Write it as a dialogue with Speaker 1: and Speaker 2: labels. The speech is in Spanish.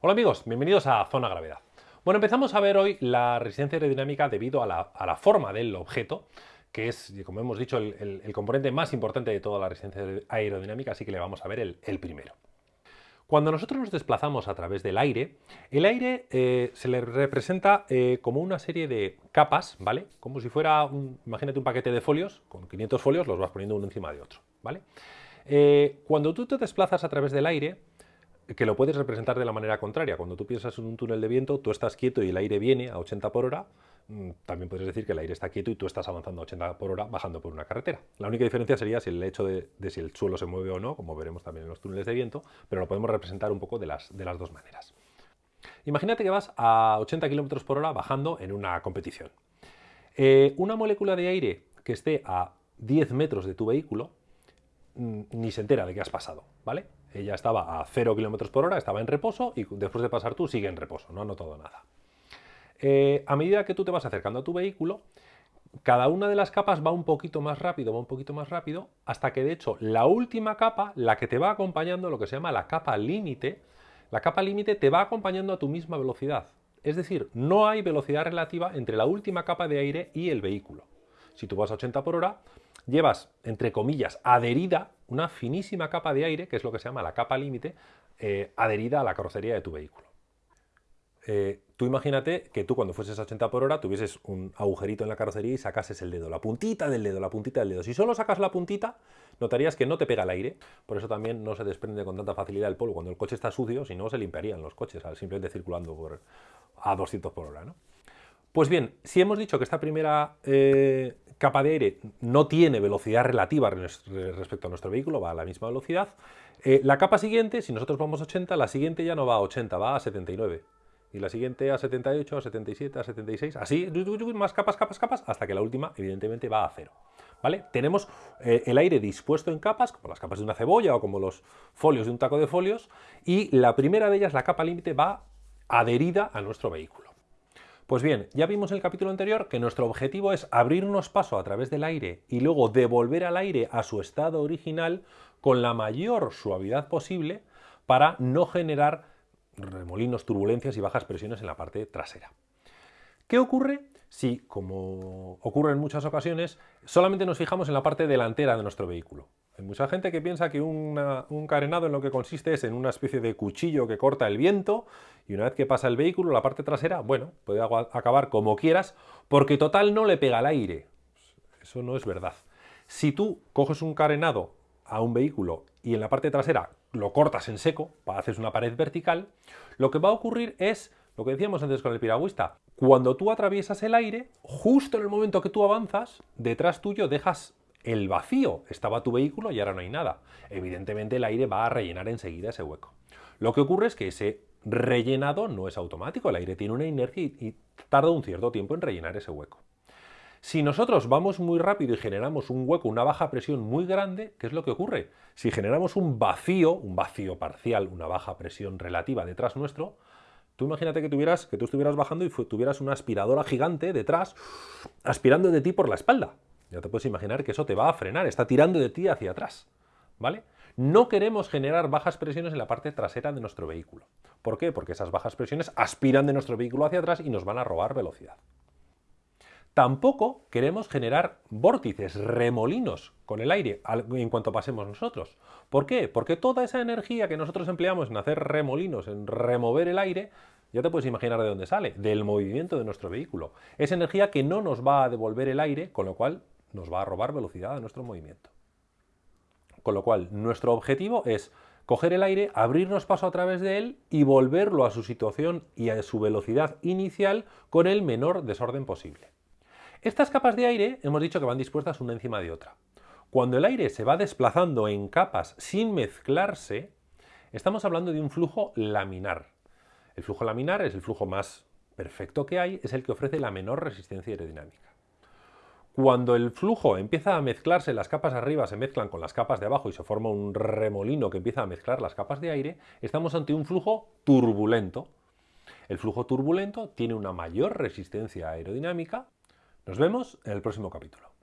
Speaker 1: Hola amigos, bienvenidos a Zona Gravedad. Bueno, empezamos a ver hoy la resistencia aerodinámica debido a la, forma del objeto, que es, como hemos dicho, el, componente más importante de toda la resistencia aerodinámica, así que le vamos a ver el, primero. Cuando nosotros nos desplazamos a través del aire, el aire eh, se le representa eh, como una serie de capas, ¿vale? Como si fuera, imagínate un paquete de folios, con 500 folios los vas poniendo uno encima de otro, ¿vale? Eh, cuando tú te desplazas a través del aire, que lo puedes representar de la manera contraria. Cuando tú piensas en un túnel de viento, tú estás quieto y el aire viene a 80 por hora, mm, también puedes decir que el aire está quieto y tú estás avanzando a 80 por hora bajando por una carretera. La única diferencia sería si el hecho de, si el suelo se mueve o no, como veremos también en los túneles de viento, pero lo podemos representar un poco de las, de las dos maneras. Imagínate que vas a 80 km por hora bajando en una competición. Eh, una molécula de aire que esté a 10 metros de tu vehículo mm, ni se entera de que has pasado, ¿vale? Ella estaba a 0 km por hora, estaba en reposo y después de pasar tú sigue en reposo, no ha notado nada. Eh, a medida que tú te vas acercando a tu vehículo, cada una de las capas va un poquito más rápido, va un poquito más rápido, hasta que de hecho la última capa, la que te va acompañando, lo que se llama la capa límite, la capa límite te va acompañando a tu misma velocidad. Es decir, no hay velocidad relativa entre la última capa de aire y el vehículo. Si tú vas a 80 por hora, llevas, entre comillas, adherida una finísima capa de aire, que es lo que se llama la capa límite, eh, adherida a la carrocería de tu vehículo. Eh, tú imagínate que tú cuando fueses a 80 por hora tuvieses un agujerito en la carrocería y sacases el dedo, la puntita del dedo, la puntita del dedo. Si solo sacas la puntita, notarías que no te pega el aire, por eso también no se desprende con tanta facilidad el polvo. Cuando el coche está sucio, si no, se limpiarían los coches, simplemente circulando por, a 200 por hora. Pues bien, si hemos dicho que esta primera eh, capa de aire no tiene velocidad relativa respecto a nuestro vehículo, va a la misma velocidad, eh, la capa siguiente, si nosotros vamos a 80, la siguiente ya no va a 80, va a 79. Y la siguiente a 78, a 77, a 76, así, más capas, capas, capas, hasta que la última, evidentemente, va a cero. ¿Vale? Tenemos eh, el aire dispuesto en capas, como las capas de una cebolla o como los folios de un taco de folios, y la primera de ellas, la capa límite, va adherida a nuestro vehículo. Pues bien, ya vimos en el capítulo anterior que nuestro objetivo es abrirnos paso a través del aire y luego devolver al aire a su estado original con la mayor suavidad posible para no generar remolinos, turbulencias y bajas presiones en la parte trasera. ¿Qué ocurre si, como ocurre en muchas ocasiones, solamente nos fijamos en la parte delantera de nuestro vehículo? Hay mucha gente que piensa que un carenado en lo que consiste es en una especie de cuchillo que corta el viento y una vez que pasa el vehículo, la parte trasera, bueno, puede acabar como quieras porque total no le pega el aire. Eso no es verdad. Si tú coges un carenado a un vehículo y en la parte trasera lo cortas en seco, haces una pared vertical, lo que va a ocurrir es lo que decíamos antes con el piragüista. Cuando tú atraviesas el aire, justo en el momento que tú avanzas, detrás tuyo dejas el vacío. Estaba tu vehículo y ahora no hay nada. Evidentemente el aire va a rellenar enseguida ese hueco. Lo que ocurre es que ese rellenado no es automático, el aire tiene una inercia y, tarda un cierto tiempo en rellenar ese hueco. Si nosotros vamos muy rápido y generamos un hueco, una baja presión muy grande, ¿qué es lo que ocurre? Si generamos un vacío, un vacío parcial, una baja presión relativa detrás nuestro, tú imagínate que, tuvieras, que tú estuvieras bajando y tuvieras una aspiradora gigante detrás aspirando de ti por la espalda. Ya te puedes imaginar que eso te va a frenar, está tirando de ti hacia atrás. ¿Vale? No queremos generar bajas presiones en la parte trasera de nuestro vehículo. ¿Por qué? Porque esas bajas presiones aspiran de nuestro vehículo hacia atrás y nos van a robar velocidad. Tampoco queremos generar vórtices, remolinos con el aire en cuanto pasemos nosotros. ¿Por qué? Porque toda esa energía que nosotros empleamos en hacer remolinos, en remover el aire, ya te puedes imaginar de dónde sale, del movimiento de nuestro vehículo. Es energía que no nos va a devolver el aire, con lo cual nos va a robar velocidad a nuestro movimiento. Con lo cual, nuestro objetivo es coger el aire, abrirnos paso a través de él y volverlo a su situación y a su velocidad inicial con el menor desorden posible. Estas capas de aire hemos dicho que van dispuestas una encima de otra. Cuando el aire se va desplazando en capas sin mezclarse, estamos hablando de un flujo laminar. El flujo laminar es el flujo más perfecto que hay, es el que ofrece la menor resistencia aerodinámica. Cuando el flujo empieza a mezclarse, las capas arriba se mezclan con las capas de abajo y se forma un remolino que empieza a mezclar las capas de aire, estamos ante un flujo turbulento. El flujo turbulento tiene una mayor resistencia aerodinámica. Nos vemos en el próximo capítulo.